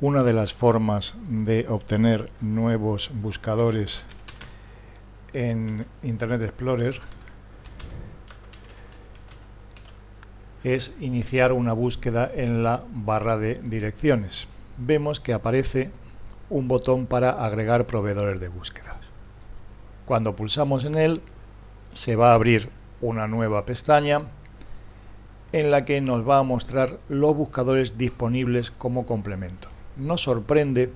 Una de las formas de obtener nuevos buscadores en Internet Explorer es iniciar una búsqueda en la barra de direcciones. Vemos que aparece un botón para agregar proveedores de búsquedas. Cuando pulsamos en él, se va a abrir una nueva pestaña en la que nos va a mostrar los buscadores disponibles como complemento. Nos sorprende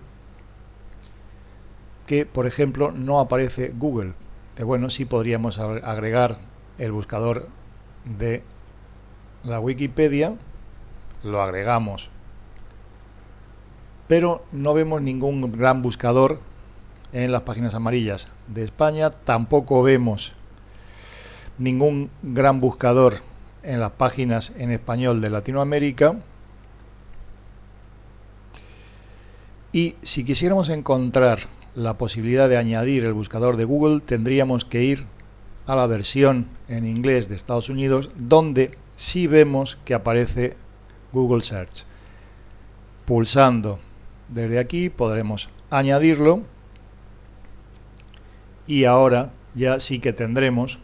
que, por ejemplo, no aparece Google. De bueno, sí podríamos agregar el buscador de la Wikipedia, lo agregamos, pero no vemos ningún gran buscador en las páginas amarillas de España, tampoco vemos ningún gran buscador en las páginas en español de Latinoamérica. Y si quisiéramos encontrar la posibilidad de añadir el buscador de Google, tendríamos que ir a la versión en inglés de Estados Unidos, donde sí vemos que aparece Google Search. Pulsando desde aquí podremos añadirlo y ahora ya sí que tendremos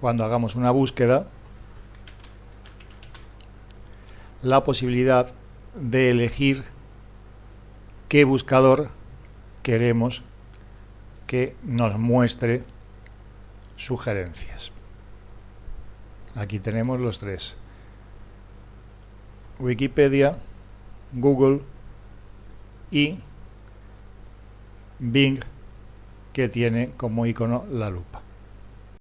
cuando hagamos una búsqueda la posibilidad de elegir qué buscador queremos que nos muestre sugerencias. Aquí tenemos los tres. Wikipedia, Google y Bing que tiene como icono la lupa.